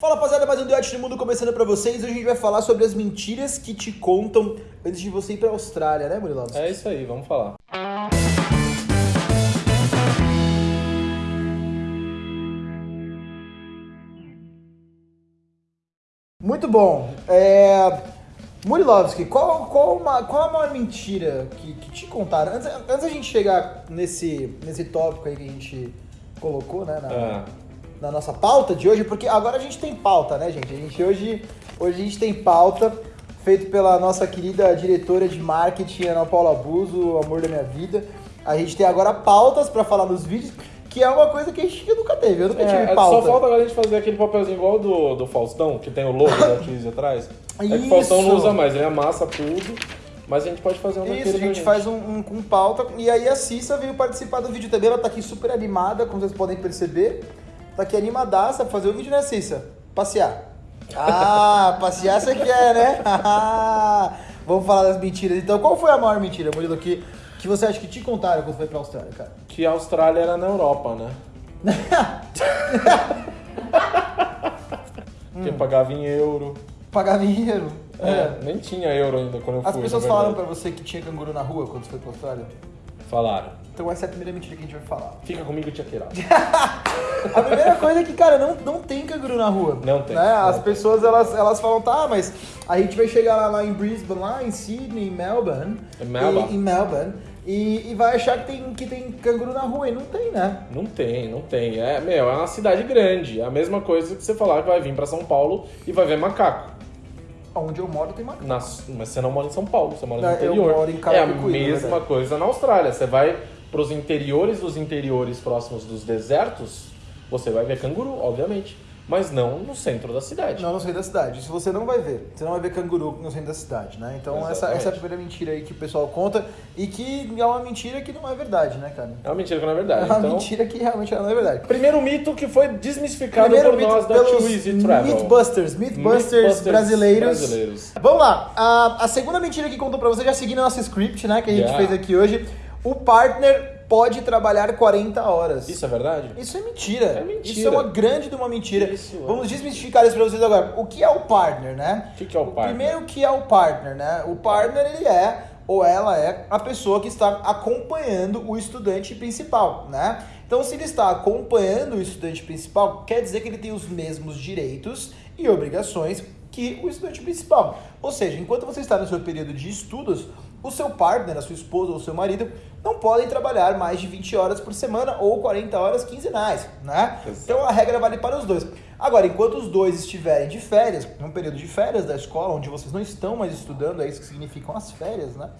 Fala rapaziada, mais um Duete do Mundo começando pra vocês. Hoje a gente vai falar sobre as mentiras que te contam antes de você ir pra Austrália, né, Murilovski? É isso aí, vamos falar. Muito bom. É... Murilovski, qual, qual, uma- qual a maior mentira que, que te contaram? Antes, antes da gente chegar nesse, nesse tópico aí que a gente colocou, né, na, Ah, na nossa pauta de hoje, porque agora a gente tem pauta, né, gente? A gente hoje, hoje a gente tem pauta feito pela nossa querida diretora de marketing, Ana Paula Abuso, o amor da minha vida. A gente tem agora pautas pra falar nos vídeos, que é uma coisa que a gente nunca teve. Eu nunca é, tive pauta. só falta agora a gente fazer aquele papelzinho igual do, do Faustão, que tem o logo da Twizy atrás. É que o Faustão não usa mais, ele amassa tudo, mas a gente pode fazer um Isso, a gente faz um, um com pauta. E aí a Cissa veio participar do vídeo também. Ela tá aqui super animada, como vocês podem perceber. Tá aqui animadaça pra fazer o vídeo, né, Cissa? Passear. Ah, passear você quer, né? Vamos falar das mentiras. Então, qual foi a maior mentira, Murilo, que, que você acha que te contaram quando foi pra Austrália, cara? Que a Austrália era na Europa, né? Porque pagava em euro. Pagar dinheiro. É, nem tinha euro ainda quando eu As fui. pessoas na falaram pra você que tinha canguru na rua quando você foi pra Austrália? Falaram. Então essa é a primeira mentira que a gente vai falar. Fica comigo, tia Queira. A primeira coisa é que, cara, não, não tem canguru na rua. Não tem, Né? não As tem. pessoas, elas, elas falam, tá, mas a gente vai chegar lá, lá em Brisbane, lá em Sydney, em Melbourne. Em Melbourne. E, em Melbourne. E, e vai achar que tem, que tem canguru na rua. E não tem, né? Não tem, não tem. É, meu, é uma cidade grande. É a mesma coisa que você falar que vai vir pra São Paulo e vai ver macaco. Onde eu moro tem macaco. Na- mas você não mora em São Paulo, você mora no eu interior. moro em é a mesma coisa na Austrália. Você vai pros interiores dos interiores próximos dos desertos, você vai ver canguru, obviamente. Mas não no centro da cidade. Não no centro da cidade. Isso você não vai ver. Você não vai ver canguru no centro da cidade, né? Então essa, Exatamente. essa é a primeira mentira aí que o pessoal conta. E que é uma mentira que não é verdade, né, cara? É uma mentira que não é É verdade. uma então, mentira que realmente não é verdade. primeiro mito que foi desmistificado Primeiro por nós da Too Easy Travel. Mythbusters, Mythbusters, Mythbusters brasileiros. brasileiros. Vamos lá, a, a segunda mentira que contou pra você, já seguindo a nossa script, né, que a gente Yeah. fez aqui hoje, o partner pode trabalhar 40 horas. Isso é verdade? Isso é mentira. É mentira. Isso é uma grande de uma mentira. Isso é. Vamos desmistificar isso pra vocês agora. O que é o partner, né? O que que é o partner? Primeiro, o que é o partner, né? O partner, ele é, ou ela é, a pessoa que está acompanhando o estudante principal, né? Então, se ele está acompanhando o estudante principal, quer dizer que ele tem os mesmos direitos e obrigações que o estudante principal. Ou seja, enquanto você está no seu período de estudos, o seu partner, a sua esposa ou o seu marido, não podem trabalhar mais de 20 horas por semana ou 40 horas quinzenais, né? Exato. Então a regra vale para os dois. Agora, enquanto os dois estiverem de férias, num período de férias da escola, onde vocês não estão mais estudando, é isso que significam as férias, né?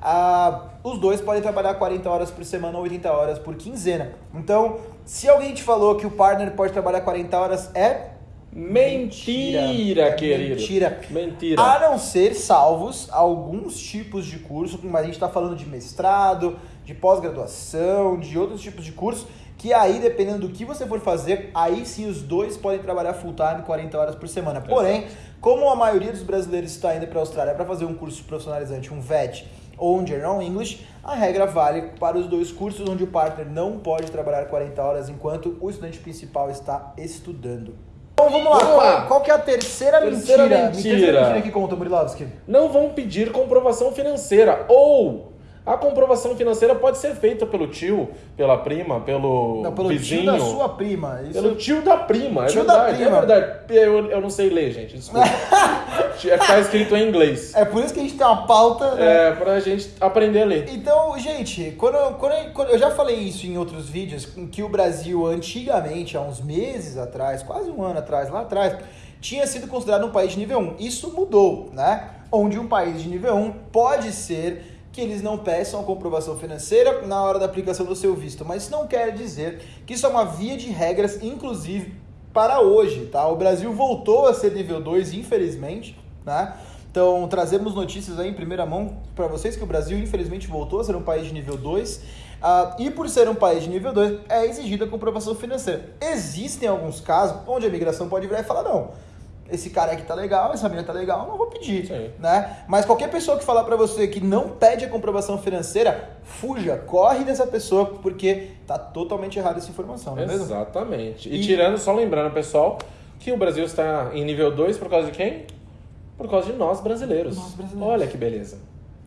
Ah, os dois podem trabalhar 40 horas por semana ou 80 horas por quinzena. Então, se alguém te falou que o partner pode trabalhar 40 horas, é Mentira, É querido. Mentira. Mentira. A não ser salvos alguns tipos de curso, mas a gente está falando de mestrado, de pós-graduação, de outros tipos de curso, que aí, dependendo do que você for fazer, aí sim os dois podem trabalhar full time 40 horas por semana. Porém, como a maioria dos brasileiros está indo para a Austrália para fazer um curso profissionalizante, um VET ou um General English, a regra vale para os dois cursos, onde o partner não pode trabalhar 40 horas enquanto o estudante principal está estudando. Então vamos lá, Vamos qual, lá. qual que é a terceira, Terceira mentira? mentira. Terceira mentira que conta, Murilovski. não vão pedir comprovação financeira. Ou a comprovação financeira pode ser feita pelo tio, pela prima, pelo, Não, pelo vizinho. tio da sua prima. Isso... Pelo tio da prima, é Tio da verdade. prima. É verdade. Eu, eu não sei ler, gente. Desculpa. é que tá escrito em inglês. É por isso que a gente tem uma pauta, né? É, pra gente aprender a ler. Então, gente, quando, eu- quando, quando eu já falei isso em outros vídeos, que o Brasil antigamente, há uns meses atrás, quase um ano atrás, lá atrás, tinha sido considerado um país de nível 1. Isso mudou, né? Onde um país de nível 1 pode ser que eles não peçam a comprovação financeira na hora da aplicação do seu visto, mas isso não quer dizer que isso é uma via de regras, inclusive para hoje, tá? O Brasil voltou a ser nível 2, infelizmente, né? Então, trazemos notícias aí em primeira mão para vocês que o Brasil, infelizmente, voltou a ser um país de nível 2. ah, e por ser um país de nível 2, é exigida a comprovação financeira. Existem alguns casos onde a imigração pode virar e falar: não, esse cara aqui tá legal, essa menina tá legal, não vou pedir, Sim. né? Mas qualquer pessoa que falar pra você que não pede a comprovação financeira, fuja, corre dessa pessoa, porque tá totalmente errada essa informação, não é mesmo? Exatamente. E, E- tirando, só lembrando, pessoal, que o Brasil está em nível 2 por causa de quem? Por causa de nós brasileiros. Nós brasileiros. Olha que beleza.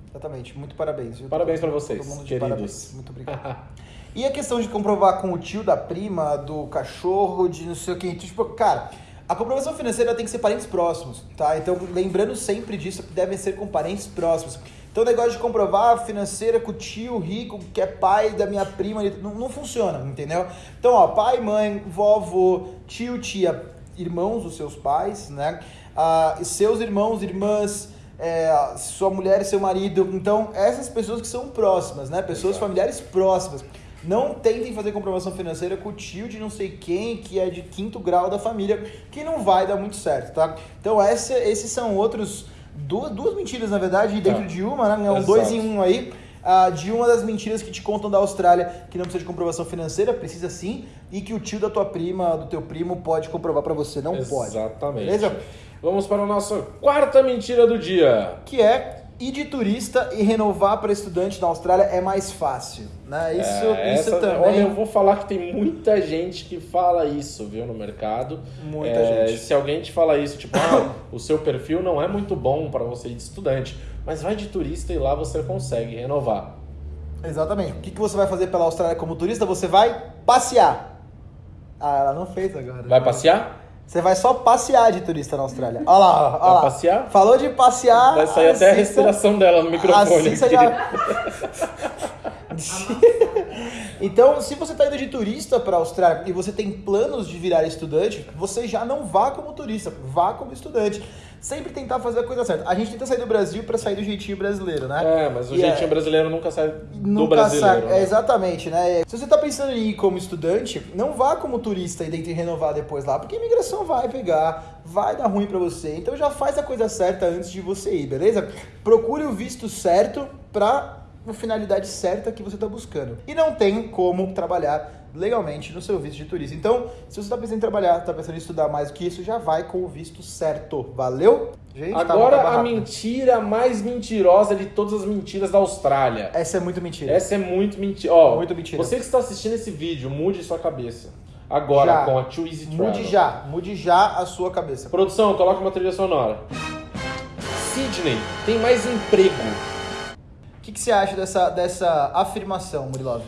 Exatamente. Muito parabéns. viu? Parabéns pra Todo vocês, queridos. parabéns. Muito obrigado. E a questão de comprovar com o tio da prima, do cachorro, de não sei o que. Tipo, cara, a comprovação financeira tem que ser parentes próximos, tá? Então, lembrando sempre disso, devem ser com parentes próximos. Então, o negócio de comprovar financeira com o tio rico, que é pai da minha prima, não, não funciona, entendeu? Então, ó, pai, mãe, vovô, tio, tia, irmãos dos seus pais, né? Ah, seus irmãos, irmãs, é, sua mulher e seu marido. Então, essas pessoas que são próximas, né? Pessoas Exato. familiares próximas. Não tentem fazer comprovação financeira com o tio de não sei quem, que é de quinto grau da família, que não vai dar muito certo, tá? Então, essa, esses são outros. Duas, duas mentiras, na verdade, dentro Tá. de uma, né? É um Exato. dois em um aí. Ah, de uma das mentiras que te contam da Austrália, que não precisa de comprovação financeira, precisa sim, e que o tio da tua prima, do teu primo, pode comprovar pra você. Não pode. Exatamente. Beleza? Vamos para a nossa quarta mentira do dia. que é ir de turista e renovar para estudante na Austrália é mais fácil, né? Isso, É, isso essa- também. Olha, eu vou falar que tem muita gente que fala isso, viu, no mercado. Muita É, gente. Se alguém te fala isso, tipo, ah, o seu perfil não é muito bom para você ir de estudante, mas vai de turista e lá você consegue renovar. Exatamente. O que, que você vai fazer pela Austrália como turista? Você vai passear. Ah, ela não fez agora. Vai passear? Você vai só passear de turista na Austrália. Olha lá, olha Vai lá. passear? Falou de passear. Vai sair até a respiração dela no microfone. Já... então, se você está indo de turista para a Austrália e você tem planos de virar estudante, você já não vá como turista, vá como estudante. Sempre tentar fazer a coisa certa. A gente tenta sair do Brasil para sair do jeitinho brasileiro, né? É, mas o E jeitinho é- brasileiro nunca sai do Nunca brasileiro. sai. né? É, exatamente, né? Se você tá pensando em ir como estudante, não vá como turista e tente renovar depois lá, porque a imigração vai pegar, vai dar ruim pra você. Então já faz a coisa certa antes de você ir, beleza? Procure o visto certo pra a finalidade certa que você tá buscando. E não tem como trabalhar legalmente no seu visto de turista. Então, se você tá pensando em trabalhar, tá pensando em estudar mais do que isso, já vai com o visto certo. Valeu? Gente, Agora tava a mentira mais mentirosa de todas as mentiras da Austrália. Essa é muito mentira. Essa é muito mentira. Ó, Muito mentira. Você que está assistindo esse vídeo, mude sua cabeça. Agora Já. com a Too Easy Travel. Mude já, mude já a sua cabeça. Produção, coloca uma trilha sonora. Sydney tem mais emprego. O que, que você acha dessa, dessa afirmação, Murilov?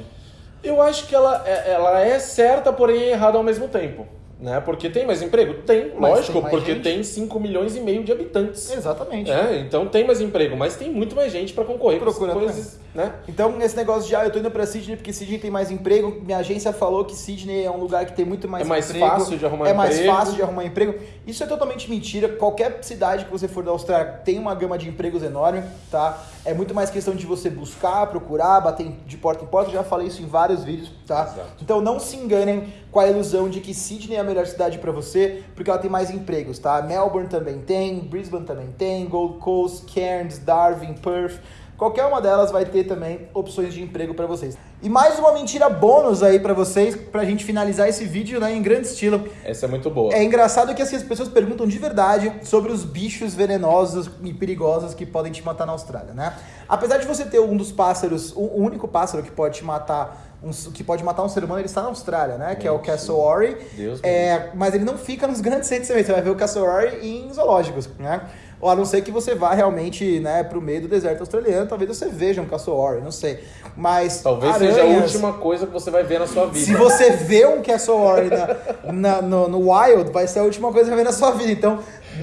Eu acho que ela é, ela é certa, porém é errada ao mesmo tempo. Né? Porque tem mais emprego? Tem, Mas lógico, tem porque gente? tem 5 milhões e meio de habitantes. Exatamente. É, então tem mais emprego, mas tem muito mais gente para concorrer com Procura essas coisas, né? Então, esse negócio de, ah, eu tô indo pra Sydney porque Sydney tem mais emprego, minha agência falou que Sydney é um lugar que tem muito mais É mais emprego. fácil de arrumar É mais emprego. fácil de arrumar emprego. Isso é totalmente mentira. Qualquer cidade que você for da Austrália tem uma gama de empregos enorme, tá? É muito mais questão de você buscar, procurar, bater de porta em porta. Eu já falei isso em vários vídeos, tá? Exato. Então não se enganem com a ilusão de que Sydney é a melhor cidade pra você, porque ela tem mais empregos, tá? Melbourne também tem, Brisbane também tem, Gold Coast, Cairns, Darwin, Perth. Qualquer uma delas vai ter também opções de emprego pra vocês. E mais uma mentira bônus aí pra vocês, pra gente finalizar esse vídeo né, em grande estilo. Essa é muito boa. É engraçado que assim, as pessoas perguntam de verdade sobre os bichos venenosos e perigosos que podem te matar na Austrália, né? Apesar de você ter um dos pássaros, o único pássaro que pode te matar, um, que pode matar um ser humano, ele está na Austrália, né? Que é o cassowary. Deus É, mas ele não fica nos grandes centros também. Você vai ver o cassowary em zoológicos, né? Ou a não ser que você vá realmente, né, pro meio do deserto australiano, talvez você veja um cassowary, não sei. Mas Talvez seja a aranhas- última coisa que você vai ver na sua vida. se você vê um Cassowary na, na- no, no Wild, vai ser a última coisa que vai ver na sua vida. Então,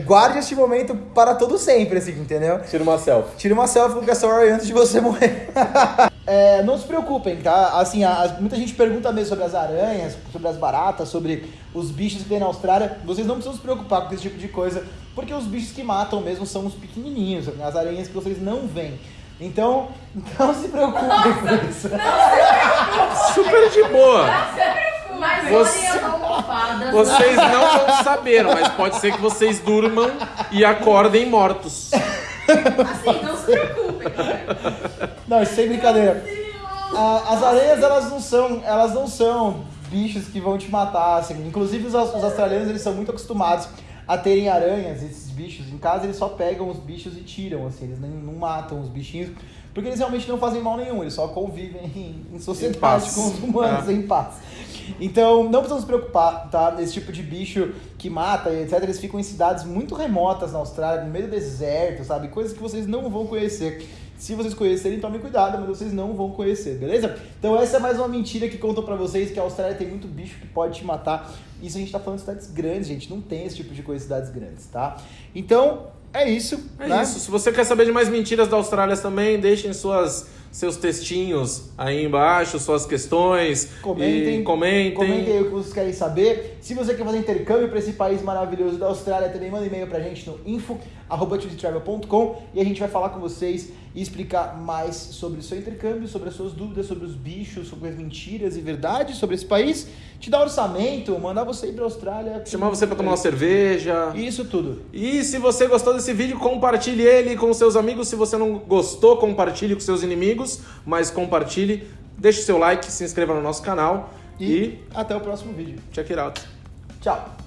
guarde este momento para todo sempre, assim, entendeu? Tira uma selfie. Tire uma selfie com o Cassowary antes de você morrer. É, não se preocupem, tá? Assim, a- a- muita gente pergunta mesmo sobre as aranhas, sobre as baratas, sobre os bichos que tem na Austrália. Vocês não precisam se preocupar com esse tipo de coisa, porque os bichos que matam mesmo são os pequenininhos, as aranhas que vocês não veem. Então, não se preocupem com isso. Super de boa. Mas Você- almofadas. Vocês não vão saber, mas pode ser que vocês durmam e acordem mortos. Assim, não se preocupem. Não, sem brincadeira. As aranhas, elas não são, elas não são bichos que vão te matar, assim. Inclusive, os, os australianos, eles são muito acostumados a terem aranhas, esses bichos em casa, eles só pegam os bichos e tiram, assim, eles nem, não matam os bichinhos, porque eles realmente não fazem mal nenhum, eles só convivem em, em sociedade paz. com os humanos, É. em paz. Então, não precisamos nos preocupar, tá? Esse tipo de bicho que mata e etc, eles ficam em cidades muito remotas na Austrália, no meio do deserto, sabe? Coisas que vocês não vão conhecer. Se vocês conhecerem, tomem cuidado, mas vocês não vão conhecer, beleza? Então essa é mais uma mentira que contam pra vocês que a Austrália tem muito bicho que pode te matar. Isso a gente tá falando de cidades grandes, gente. Não tem esse tipo de coisa em cidades grandes, tá? Então, é isso. É né? isso. Se você quer saber de mais mentiras da Austrália também, deixem suas, seus textinhos aí embaixo, suas questões. Comentem, comentem. comentem aí o que vocês querem saber. Se você quer fazer intercâmbio para esse país maravilhoso da Austrália, também manda e-mail pra gente no info@tudetravel.com e a gente vai falar com vocês e explicar mais sobre o seu intercâmbio, sobre as suas dúvidas, sobre os bichos, sobre as mentiras e verdades sobre esse país, te dar orçamento, mandar você ir pra Austrália, Chamar você pra tomar uma cerveja. Isso tudo. E se você gostou desse vídeo, compartilhe ele com seus amigos. Se você não gostou, compartilhe com seus inimigos, mas compartilhe. Deixe seu like, se inscreva no nosso canal E, e até o próximo vídeo. check it out. Tchau.